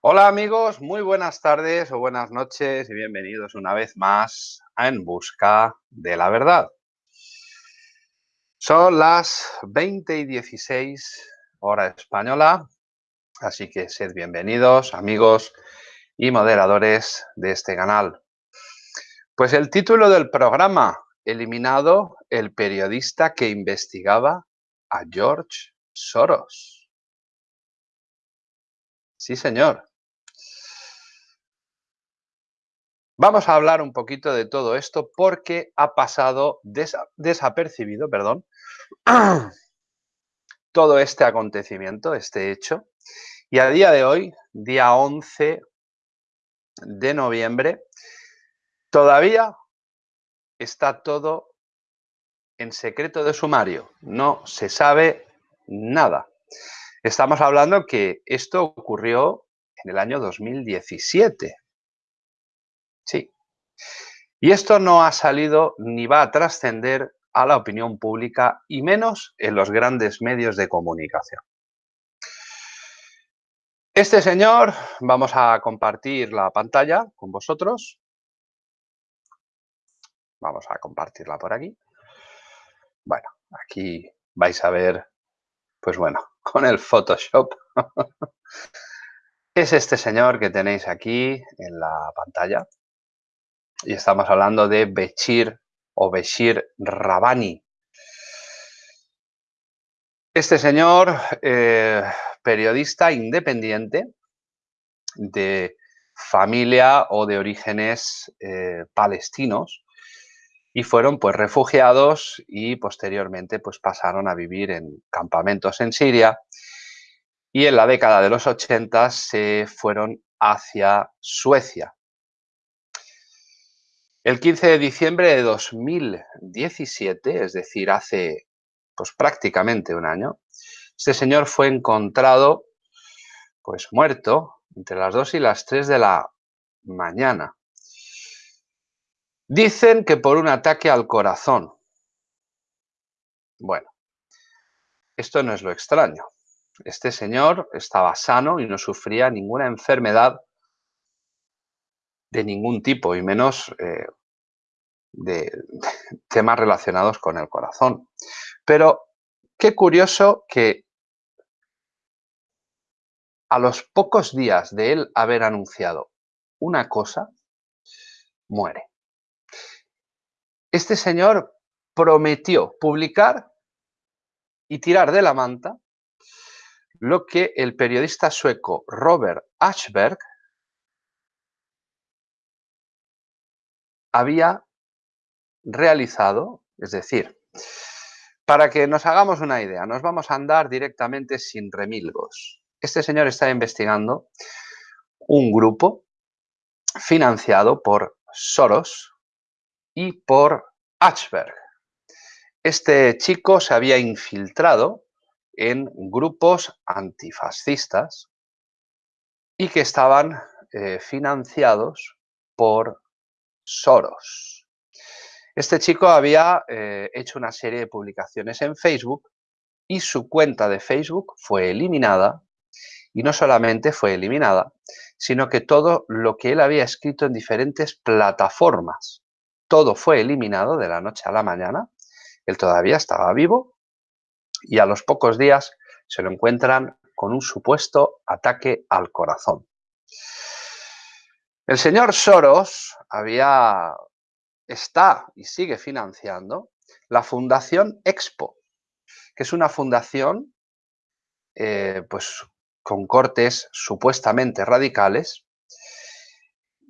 Hola amigos, muy buenas tardes o buenas noches y bienvenidos una vez más a En Busca de la Verdad. Son las 20 y 16 hora española, así que sed bienvenidos amigos y moderadores de este canal. Pues el título del programa, eliminado el periodista que investigaba a George Soros. Sí, señor. Vamos a hablar un poquito de todo esto porque ha pasado desapercibido, perdón, todo este acontecimiento, este hecho. Y a día de hoy, día 11 de noviembre, todavía está todo en secreto de sumario. No se sabe nada. Estamos hablando que esto ocurrió en el año 2017. Sí. Y esto no ha salido ni va a trascender a la opinión pública y menos en los grandes medios de comunicación. Este señor, vamos a compartir la pantalla con vosotros. Vamos a compartirla por aquí. Bueno, aquí vais a ver, pues bueno, con el Photoshop. es este señor que tenéis aquí en la pantalla y estamos hablando de Bechir o Beshir Rabani. Este señor, eh, periodista independiente de familia o de orígenes eh, palestinos y fueron pues refugiados y posteriormente pues pasaron a vivir en campamentos en Siria y en la década de los 80 se fueron hacia Suecia. El 15 de diciembre de 2017, es decir, hace pues prácticamente un año, este señor fue encontrado pues muerto entre las 2 y las 3 de la mañana. Dicen que por un ataque al corazón. Bueno, esto no es lo extraño. Este señor estaba sano y no sufría ninguna enfermedad de ningún tipo y menos eh, de, temas relacionados con el corazón. Pero qué curioso que a los pocos días de él haber anunciado una cosa, muere. Este señor prometió publicar y tirar de la manta lo que el periodista sueco Robert Ashberg había realizado, es decir, para que nos hagamos una idea, nos vamos a andar directamente sin remilgos. Este señor está investigando un grupo financiado por Soros y por Ashberg. Este chico se había infiltrado en grupos antifascistas y que estaban eh, financiados por Soros. Este chico había eh, hecho una serie de publicaciones en Facebook y su cuenta de Facebook fue eliminada y no solamente fue eliminada, sino que todo lo que él había escrito en diferentes plataformas, todo fue eliminado de la noche a la mañana. Él todavía estaba vivo y a los pocos días se lo encuentran con un supuesto ataque al corazón. El señor Soros había, está y sigue financiando la Fundación Expo, que es una fundación eh, pues, con cortes supuestamente radicales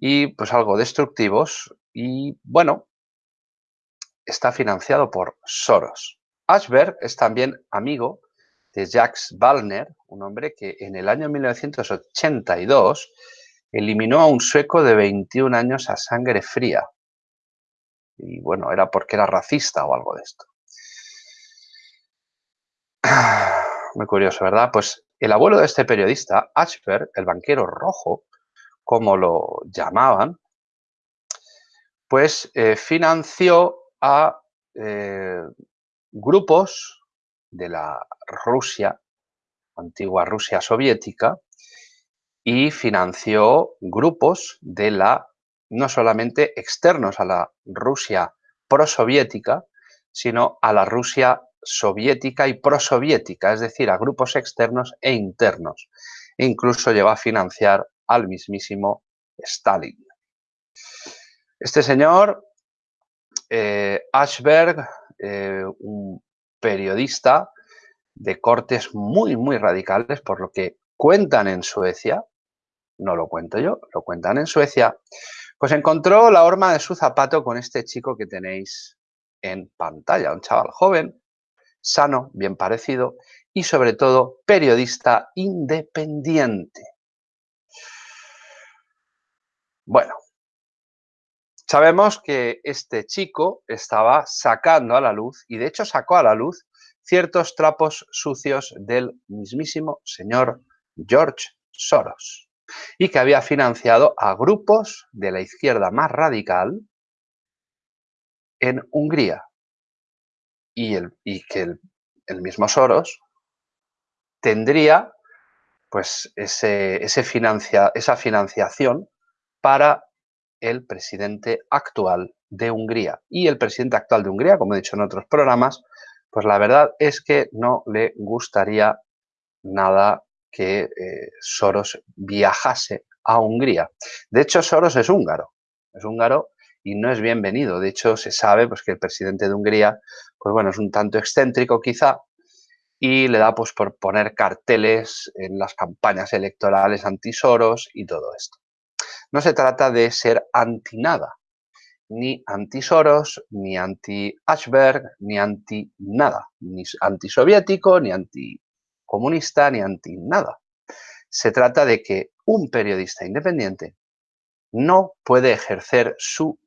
y pues algo destructivos y bueno, está financiado por Soros. Ashberg es también amigo de Jacques Wallner, un hombre que en el año 1982 eliminó a un sueco de 21 años a sangre fría. Y bueno, era porque era racista o algo de esto. Muy curioso, ¿verdad? Pues el abuelo de este periodista, Ashberg, el banquero rojo, como lo llamaban, pues eh, financió a eh, grupos de la Rusia, antigua Rusia soviética, y financió grupos de la, no solamente externos a la Rusia prosoviética, sino a la Rusia soviética y prosoviética, es decir, a grupos externos e internos. Incluso llegó a financiar al mismísimo Stalin. Este señor, eh, Ashberg, eh, un periodista de cortes muy, muy radicales, por lo que cuentan en Suecia, no lo cuento yo, lo cuentan en Suecia, pues encontró la horma de su zapato con este chico que tenéis en pantalla, un chaval joven, sano, bien parecido y sobre todo periodista independiente. Bueno, sabemos que este chico estaba sacando a la luz, y de hecho sacó a la luz, ciertos trapos sucios del mismísimo señor George Soros y que había financiado a grupos de la izquierda más radical en Hungría y, el, y que el, mismo Soros tendría pues ese, ese esa financiación para el presidente actual de Hungría. Y el presidente actual de Hungría, como he dicho en otros programas, pues la verdad es que no le gustaría nada que eh, Soros viajase a Hungría. De hecho, Soros es húngaro, es húngaro y no es bienvenido. De hecho, se sabe pues, que el presidente de Hungría, pues bueno, es un tanto excéntrico quizá y le da pues por poner carteles en las campañas electorales anti-Soros y todo esto. No se trata de ser anti nada, ni anti-Soros, ni anti-Ashberg, ni anti-nada, ni anti-soviético, ni anti-comunista, ni anti-nada. Se trata de que un periodista independiente no puede ejercer su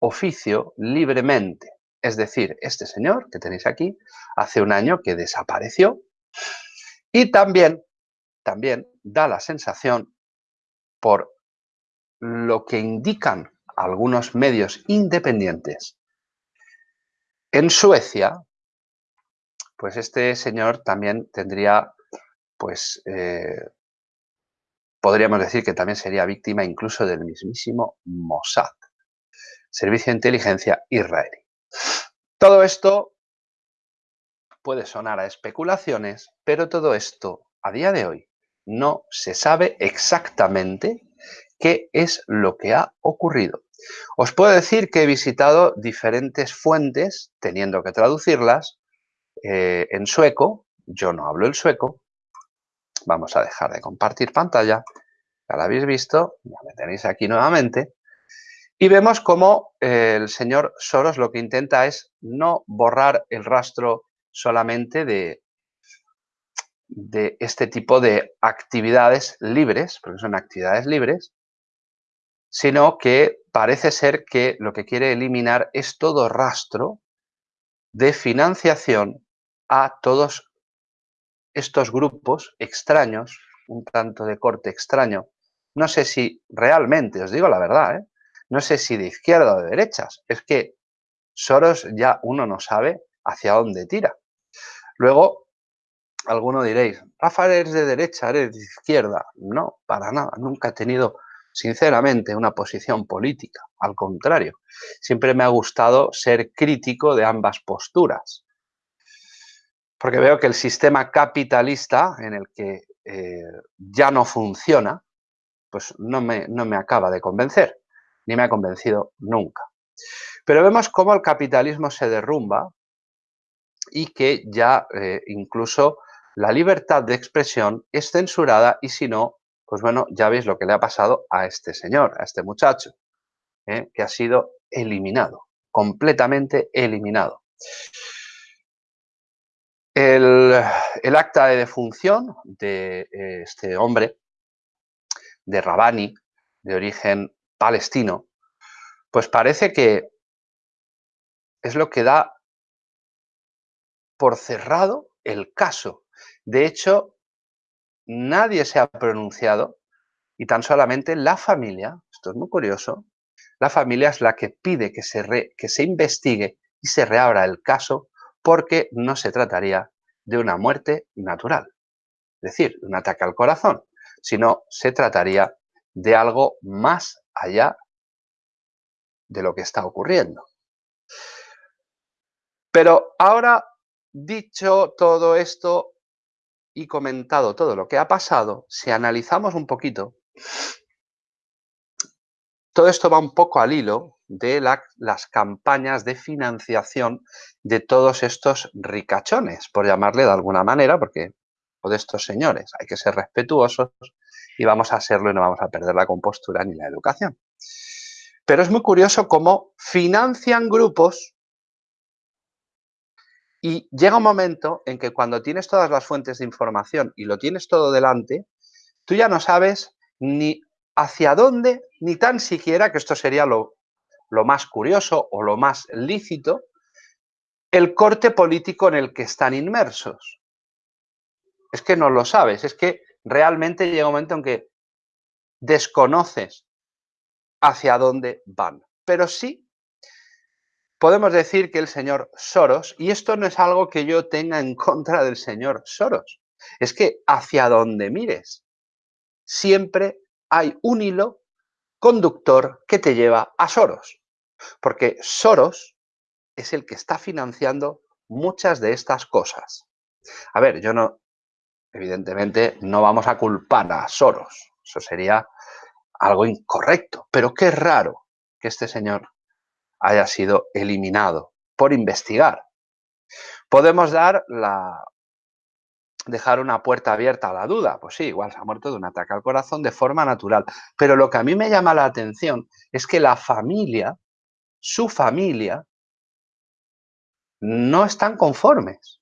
oficio libremente. Es decir, este señor que tenéis aquí, hace un año que desapareció y también, también da la sensación por lo que indican algunos medios independientes. En Suecia, pues este señor también tendría, pues, eh, podríamos decir que también sería víctima incluso del mismísimo Mossad, Servicio de Inteligencia Israelí. Todo esto puede sonar a especulaciones, pero todo esto a día de hoy no se sabe exactamente qué es lo que ha ocurrido. Os puedo decir que he visitado diferentes fuentes, teniendo que traducirlas, eh, en sueco. Yo no hablo el sueco. Vamos a dejar de compartir pantalla. Ya lo habéis visto, ya me tenéis aquí nuevamente. Y vemos cómo el señor Soros lo que intenta es no borrar el rastro solamente de este tipo de actividades libres, porque son actividades libres, sino que parece ser que lo que quiere eliminar es todo rastro de financiación a todos estos grupos extraños, un tanto de corte extraño. No sé si realmente, os digo la verdad, ¿eh? no sé si de izquierda o de derechas, es que Soros ya uno no sabe hacia dónde tira. Luego, alguno diréis, Rafael eres de derecha, eres de izquierda. No, para nada, nunca he tenido sinceramente, una posición política. Al contrario, siempre me ha gustado ser crítico de ambas posturas. Porque veo que el sistema capitalista en el que eh, ya no funciona, pues no me, no me acaba de convencer, ni me ha convencido nunca. Pero vemos cómo el capitalismo se derrumba y que ya eh, incluso la libertad de expresión es censurada y si no, pues bueno, ya veis lo que le ha pasado a este señor, a este muchacho, ¿eh? que ha sido eliminado, completamente eliminado. El, acta de defunción de eh, este hombre, de Rabani, de origen palestino, pues parece que es lo que da por cerrado el caso. De hecho, nadie se ha pronunciado y tan solamente la familia, esto es muy curioso, la familia es la que pide que se, que se investigue y se reabra el caso porque no se trataría de una muerte natural, es decir, un ataque al corazón, sino se trataría de algo más allá de lo que está ocurriendo. Pero ahora, dicho todo esto y comentado todo lo que ha pasado, si analizamos un poquito, todo esto va un poco al hilo de las campañas de financiación de todos estos ricachones, por llamarle de alguna manera, porque o de estos señores hay que ser respetuosos y vamos a serlo y no vamos a perder la compostura ni la educación. Pero es muy curioso cómo financian grupos y llega un momento en que cuando tienes todas las fuentes de información y lo tienes todo delante, tú ya no sabes ni hacia dónde, ni tan siquiera, que esto sería lo, lo más curioso o lo más lícito, el corte político en el que están inmersos. Es que no lo sabes, es que realmente llega un momento en que desconoces hacia dónde van. Pero sí podemos decir que el señor Soros, y esto no es algo que yo tenga en contra del señor Soros, es que hacia donde mires, siempre hay un hilo conductor que te lleva a Soros. Porque Soros es el que está financiando muchas de estas cosas. A ver, yo no, evidentemente, no vamos a culpar a Soros. Eso sería algo incorrecto. Pero qué raro que este señor haya sido eliminado por investigar. Podemos dar la, dejar una puerta abierta a la duda. Pues sí, igual se ha muerto de un ataque al corazón de forma natural. Pero lo que a mí me llama la atención es que la familia, su familia, no están conformes.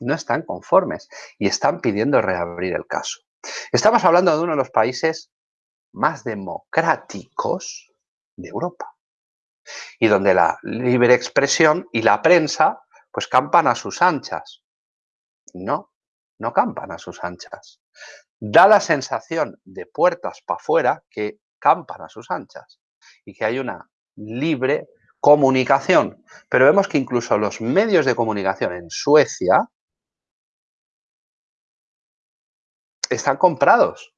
No están conformes y están pidiendo reabrir el caso. Estamos hablando de uno de los países más democráticos de Europa y donde la libre expresión y la prensa pues campan a sus anchas. No, no campan a sus anchas. Da la sensación de puertas para afuera que campan a sus anchas y que hay una libre comunicación. Pero vemos que incluso los medios de comunicación en Suecia están comprados.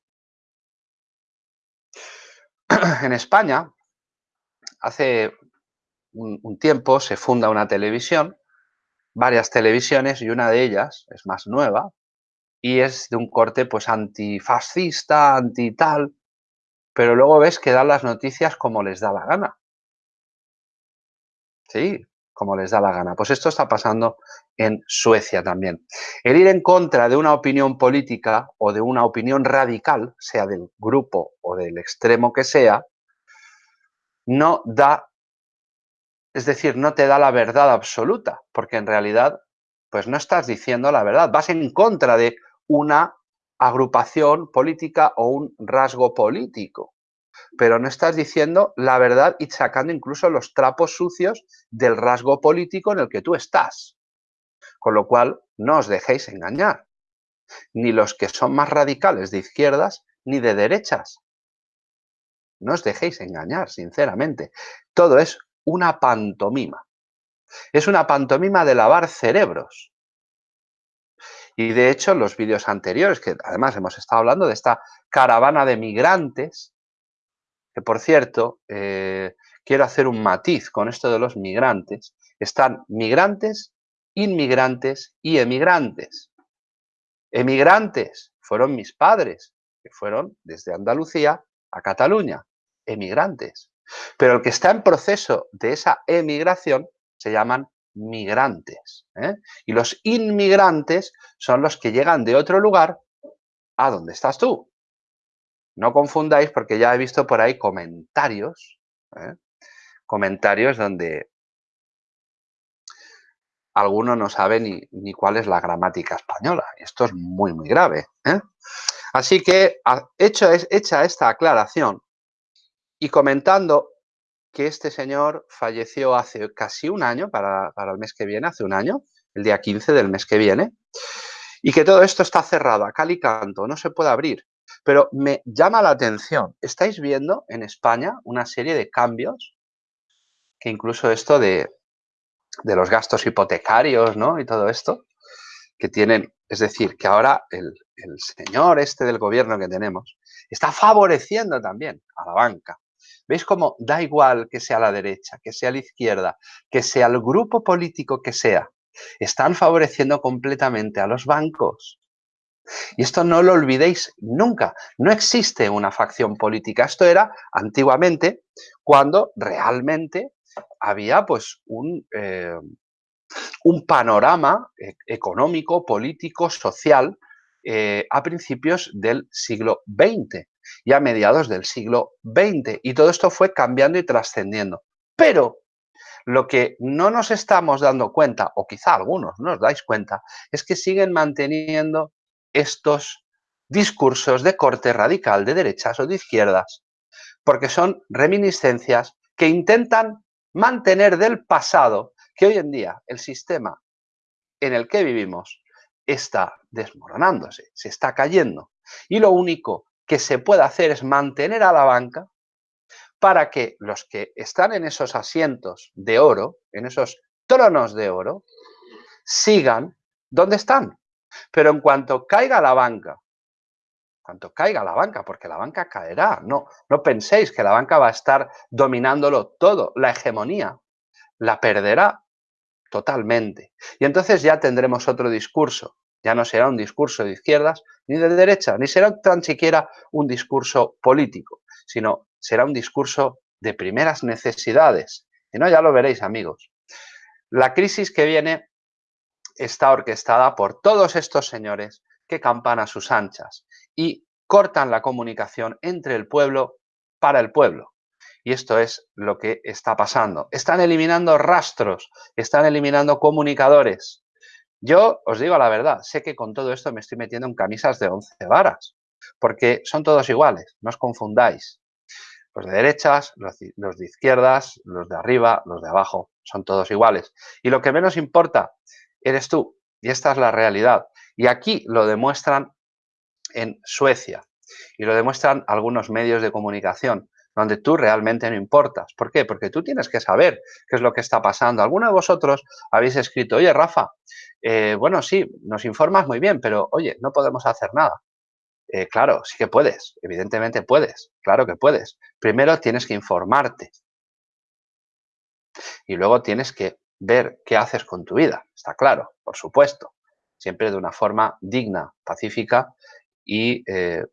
En España, hace un, tiempo se funda una televisión, varias televisiones y una de ellas es más nueva y es de un corte pues antifascista, anti tal, pero luego ves que dan las noticias como les da la gana. Sí, como les da la gana. Pues esto está pasando en Suecia también. El ir en contra de una opinión política o de una opinión radical, sea del grupo o del extremo que sea, no da, es decir, no te da la verdad absoluta, porque en realidad, pues no estás diciendo la verdad, vas en contra de una agrupación política o un rasgo político pero no estás diciendo la verdad y sacando incluso los trapos sucios del rasgo político en el que tú estás. Con lo cual, no os dejéis engañar. Ni los que son más radicales de izquierdas ni de derechas. No os dejéis engañar, sinceramente. Todo es una pantomima. Es una pantomima de lavar cerebros. Y de hecho, los vídeos anteriores, que además hemos estado hablando de esta caravana de migrantes que por cierto, eh, quiero hacer un matiz con esto de los migrantes. Están migrantes, inmigrantes y emigrantes. Emigrantes fueron mis padres, que fueron desde Andalucía a Cataluña, emigrantes. Pero el que está en proceso de esa emigración se llaman migrantes. ¿eh? Y los inmigrantes son los que llegan de otro lugar a donde estás tú. No confundáis porque ya he visto por ahí comentarios, ¿eh? comentarios donde alguno no sabe ni, cuál es la gramática española. Esto es muy, muy grave. ¿eh? Así que, hecho, hecha esta aclaración y comentando que este señor falleció hace casi un año, para, para, el mes que viene, hace un año, el día 15 del mes que viene, y que todo esto está cerrado a cal y canto, no se puede abrir. Pero me llama la atención, estáis viendo en España una serie de cambios, que incluso esto de, los gastos hipotecarios ¿no? y todo esto, que tienen, es decir, que ahora el, el señor este del gobierno que tenemos está favoreciendo también a la banca. ¿Veis cómo da igual que sea la derecha, que sea la izquierda, que sea el grupo político que sea? Están favoreciendo completamente a los bancos. Y esto no lo olvidéis nunca. No existe una facción política. Esto era antiguamente cuando realmente había pues un, eh, un panorama e-, económico, político, social eh, a principios del siglo XX y a mediados del siglo XX. Y todo esto fue cambiando y trascendiendo. Pero lo que no nos estamos dando cuenta, o quizá algunos no os dais cuenta, es que siguen manteniendo estos discursos de corte radical de derechas o de izquierdas, porque son reminiscencias que intentan mantener del pasado que hoy en día el sistema en el que vivimos está desmoronándose, se está cayendo. Y lo único que se puede hacer es mantener a la banca para que los que están en esos asientos de oro, en esos tronos de oro, sigan donde están. Pero en cuanto caiga la banca, cuanto caiga la banca, porque la banca caerá, no, no penséis que la banca va a estar dominándolo todo, la hegemonía la perderá totalmente. Y entonces ya tendremos otro discurso, ya no será un discurso de izquierdas ni de derecha, ni será tan siquiera un discurso político, sino será un discurso de primeras necesidades. Y no, ya lo veréis, amigos. La crisis que viene está orquestada por todos estos señores que campan a sus anchas y cortan la comunicación entre el pueblo para el pueblo. Y esto es lo que está pasando. Están eliminando rastros, están eliminando comunicadores. Yo os digo la verdad, sé que con todo esto me estoy metiendo en camisas de 11 varas, porque son todos iguales, no os confundáis. Los de derechas, los de izquierdas, los de arriba, los de abajo, son todos iguales. Y lo que menos importa eres tú. Y esta es la realidad. Y aquí lo demuestran en Suecia y lo demuestran algunos medios de comunicación donde tú realmente no importas. ¿Por qué? Porque tú tienes que saber qué es lo que está pasando. Alguno de vosotros habéis escrito, oye, Rafa, eh, bueno, sí, nos informas muy bien, pero oye, no podemos hacer nada. Eh, claro, sí que puedes, evidentemente puedes, claro que puedes. Primero tienes que informarte y luego tienes que ver qué haces con tu vida, está claro, por supuesto, siempre de una forma digna, pacífica y eh,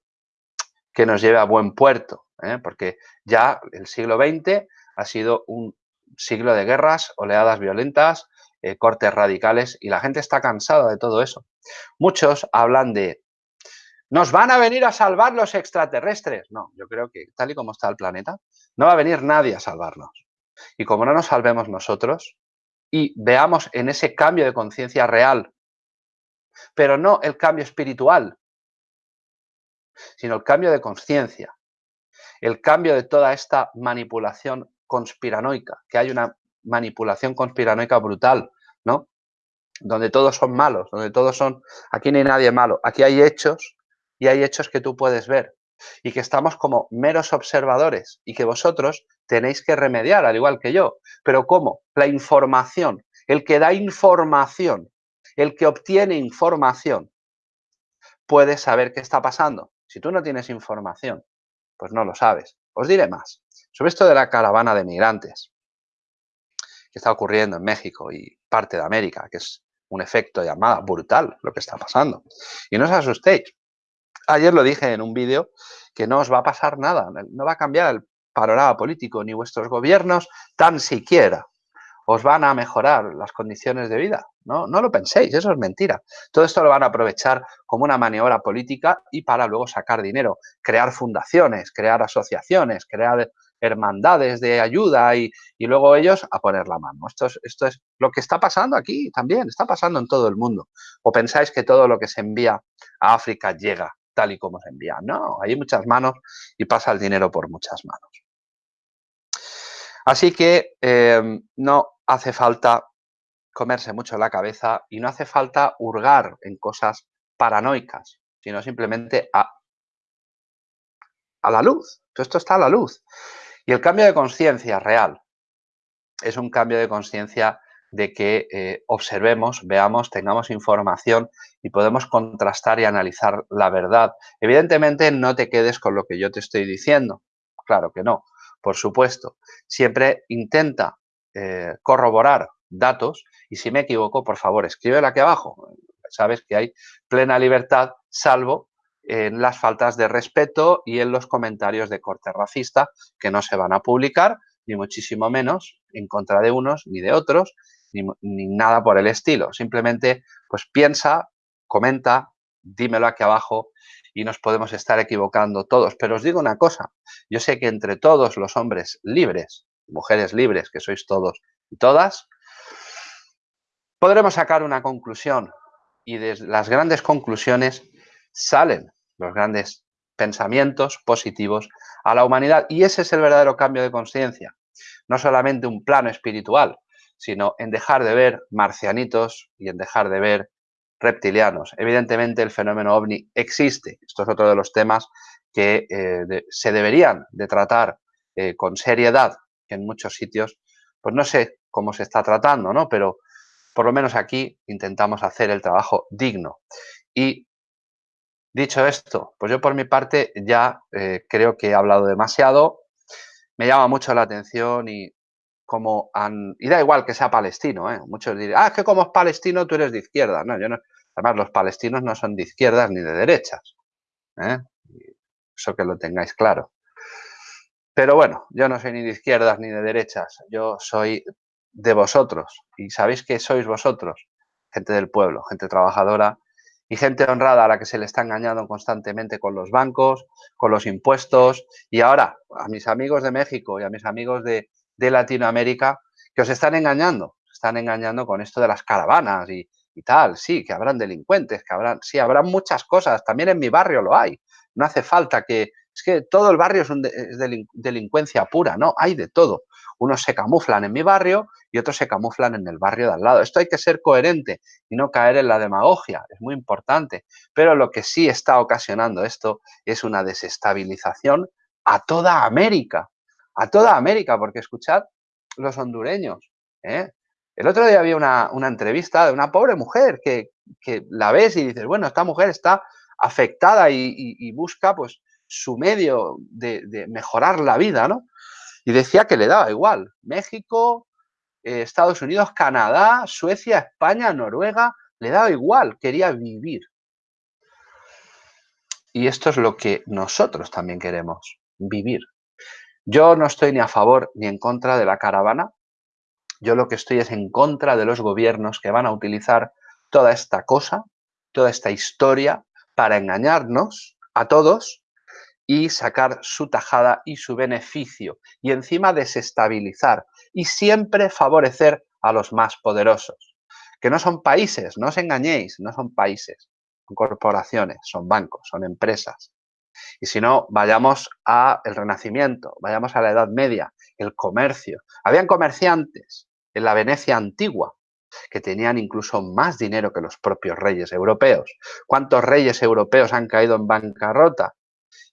que nos lleve a buen puerto, ¿eh? porque ya el siglo XX ha sido un siglo de guerras, oleadas violentas, eh, cortes radicales y la gente está cansada de todo eso. Muchos hablan de nos van a venir a salvar los extraterrestres. No, yo creo que tal y como está el planeta, no va a venir nadie a salvarnos. Y como no nos salvemos nosotros, y veamos en ese cambio de conciencia real, pero no el cambio espiritual, sino el cambio de conciencia, el cambio de toda esta manipulación conspiranoica, que hay una manipulación conspiranoica brutal, ¿no? Donde todos son malos, donde todos son, aquí no hay nadie malo, aquí hay hechos y hay hechos que tú puedes ver y que estamos como meros observadores y que vosotros tenéis que remediar, al igual que yo. Pero ¿cómo? La información, el que da información, el que obtiene información, puede saber qué está pasando. Si tú no tienes información, pues no lo sabes. Os diré más. Sobre esto de la caravana de migrantes que está ocurriendo en México y parte de América, que es un efecto llamada brutal lo que está pasando. Y no os asustéis, ayer lo dije en un vídeo, que no os va a pasar nada, no va a cambiar el panorama político ni vuestros gobiernos tan siquiera. Os van a mejorar las condiciones de vida. No, no lo penséis, eso es mentira. Todo esto lo van a aprovechar como una maniobra política y para luego sacar dinero, crear fundaciones, crear asociaciones, crear hermandades de ayuda y, luego ellos a poner la mano. Esto es, esto es lo que está pasando aquí también, está pasando en todo el mundo. ¿O pensáis que todo lo que se envía a África llega tal y como se envía. No, hay muchas manos y pasa el dinero por muchas manos. Así que em, no hace falta comerse mucho la cabeza y no hace falta hurgar en cosas paranoicas, sino simplemente a, a la luz. Todo esto está a la luz. Y el cambio de conciencia real es un cambio de conciencia de que eh, observemos, veamos, tengamos información y podemos contrastar y analizar la verdad. Evidentemente no te quedes con lo que yo te estoy diciendo, claro que no, por supuesto. Siempre intenta eh, corroborar datos y si me equivoco, por favor, escríbelo aquí abajo. Sabes que hay plena libertad, salvo en las faltas de respeto y en los comentarios de corte racista que no se van a publicar, ni muchísimo menos en contra de unos ni de otros, ni, nada por el estilo. Simplemente, pues piensa, comenta, dímelo aquí abajo y nos podemos estar equivocando todos. Pero os digo una cosa, yo sé que entre todos los hombres libres, mujeres libres que sois todos y todas, podremos sacar una conclusión y de las grandes conclusiones salen los grandes pensamientos positivos a la humanidad. Y ese es el verdadero cambio de conciencia. No solamente un plano espiritual, sino en dejar de ver marcianitos y en dejar de ver reptilianos. Evidentemente el fenómeno ovni existe. Esto es otro de los temas que eh, se deberían de tratar eh, con seriedad, en muchos sitios, pues no sé cómo se está tratando, ¿no? Pero por lo menos aquí intentamos hacer el trabajo digno. Y Dicho esto, pues yo por mi parte ya eh, creo que he hablado demasiado. Me llama mucho la atención y como han... Y da igual que sea palestino, ¿eh? Muchos dirán, ah, es que como es palestino tú eres de izquierda. No, yo no... Además, los palestinos no son de izquierdas ni de derechas. ¿eh? Eso que lo tengáis claro. Pero bueno, yo no soy ni de izquierdas ni de derechas. Yo soy de vosotros. ¿Y sabéis que sois vosotros? Gente del pueblo, gente trabajadora, y gente honrada a la que se le está engañando constantemente con los bancos, con los impuestos y ahora a mis amigos de México y a mis amigos de, Latinoamérica que os están engañando, están engañando con esto de las caravanas y, tal, sí, que habrán delincuentes, que habrán, sí, habrán muchas cosas, también en mi barrio lo hay, no hace falta que, es que todo el barrio es, un es delincuencia pura, no, hay de todo. Unos se camuflan en mi barrio y otros se camuflan en el barrio de al lado. Esto hay que ser coherente y no caer en la demagogia, es muy importante. Pero lo que sí está ocasionando esto es una desestabilización a toda América, a toda América, porque escuchad los hondureños. ¿eh? El otro día había una, entrevista de una pobre mujer que, la ves y dices, bueno, esta mujer está afectada y, busca pues su medio de, mejorar la vida, ¿no? Y decía que le daba igual. México, eh, Estados Unidos, Canadá, Suecia, España, Noruega, le daba igual, quería vivir. Y esto es lo que nosotros también queremos, vivir. Yo no estoy ni a favor ni en contra de la caravana. Yo lo que estoy es en contra de los gobiernos que van a utilizar toda esta cosa, toda esta historia, para engañarnos a todos y sacar su tajada y su beneficio y encima desestabilizar y siempre favorecer a los más poderosos. Que no son países, no os engañéis, no son países, son corporaciones, son bancos, son empresas. Y si no, vayamos al Renacimiento, vayamos a la Edad Media, el comercio. Habían comerciantes en la Venecia antigua que tenían incluso más dinero que los propios reyes europeos. ¿Cuántos reyes europeos han caído en bancarrota?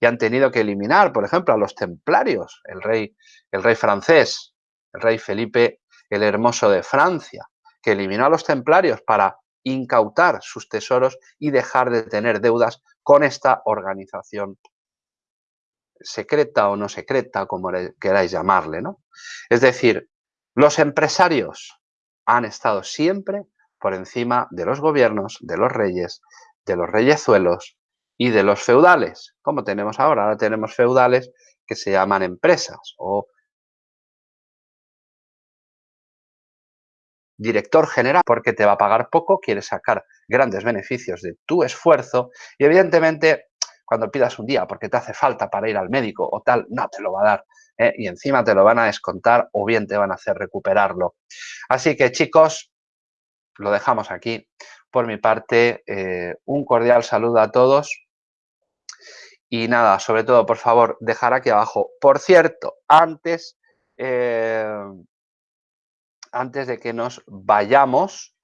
Y han tenido que eliminar, por ejemplo, a los templarios, el rey, el rey francés, el rey Felipe el Hermoso de Francia, que eliminó a los templarios para incautar sus tesoros y dejar de tener deudas con esta organización secreta o no secreta, como queráis llamarle, ¿no? Es decir, los empresarios han estado siempre por encima de los gobiernos, de los reyes, de los reyezuelos y de los feudales, como tenemos ahora. Ahora tenemos feudales que se llaman empresas o director general porque te va a pagar poco, quiere sacar grandes beneficios de tu esfuerzo y evidentemente cuando pidas un día porque te hace falta para ir al médico o tal, no te lo va a dar ¿eh? y encima te lo van a descontar o bien te van a hacer recuperarlo. Así que chicos, lo dejamos aquí. Por mi parte, eh, un cordial saludo a todos y nada, sobre todo, por favor, dejar aquí abajo. Por cierto, antes, eh, antes de que nos vayamos,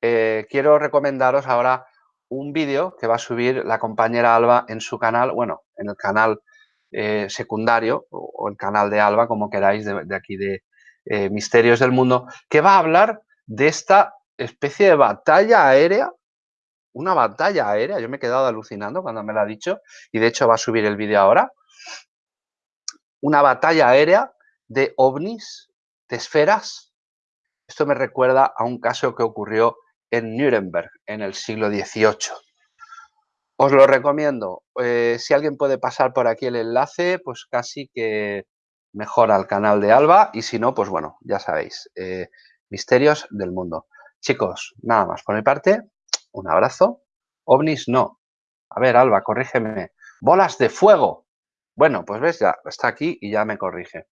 eh, quiero recomendaros ahora un vídeo que va a subir la compañera Alba en su canal, bueno, en el canal secundario o, el canal de Alba, como queráis, de, aquí de Misterios del Mundo, que va a hablar de esta especie de batalla aérea, una batalla aérea, yo me he quedado alucinando cuando me lo ha dicho, y de hecho va a subir el vídeo ahora, una batalla aérea de ovnis, de esferas. Esto me recuerda a un caso que ocurrió en Nuremberg en el siglo XVIII. Os lo recomiendo. Eh, si alguien puede pasar por aquí el enlace, pues casi que mejor al canal de Alba y si no, pues bueno, ya sabéis, eh, misterios del mundo. Chicos, nada más por mi parte, un abrazo. OVNIs no. A ver, Alba, corrígeme. Bolas de fuego. Bueno, pues ves, ya está aquí y ya me corrige.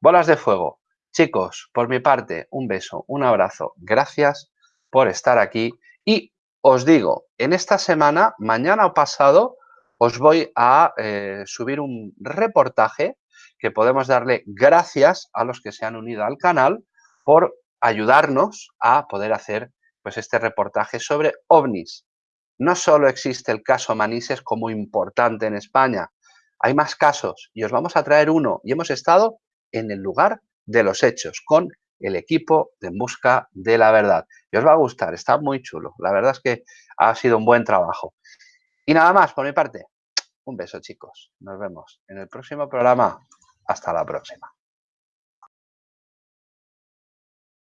Bolas de fuego. Chicos, por mi parte, un beso, un abrazo. Gracias por estar aquí y os digo, en esta semana, mañana o pasado, os voy a eh, subir un reportaje que podemos darle gracias a los que se han unido al canal por ayudarnos a poder hacer pues, este reportaje sobre ovnis. No solo existe el caso Manises como importante en España, hay más casos y os vamos a traer uno y hemos estado en el lugar de los hechos con el equipo de Busca de la Verdad. Y os va a gustar, está muy chulo. La verdad es que ha sido un buen trabajo. Y nada más por mi parte. Un beso chicos. Nos vemos en el próximo programa. Hasta la próxima.